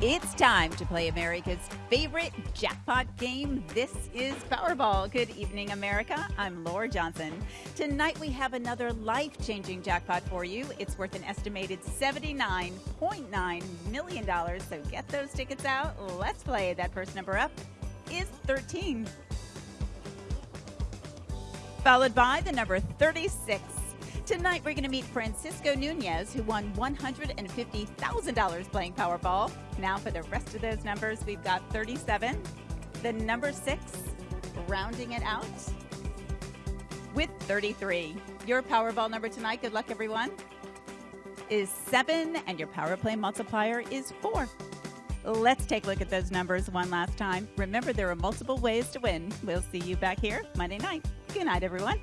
It's time to play America's favorite jackpot game. This is Powerball. Good evening, America. I'm Laura Johnson. Tonight we have another life changing jackpot for you. It's worth an estimated $79.9 million. So get those tickets out. Let's play. That first number up is 13, followed by the number 36. Tonight, we're going to meet Francisco Nunez, who won $150,000 playing Powerball. Now, for the rest of those numbers, we've got 37, the number six, rounding it out with 33. Your Powerball number tonight, good luck, everyone, is seven, and your Power Play multiplier is four. Let's take a look at those numbers one last time. Remember, there are multiple ways to win. We'll see you back here Monday night. Good night, everyone.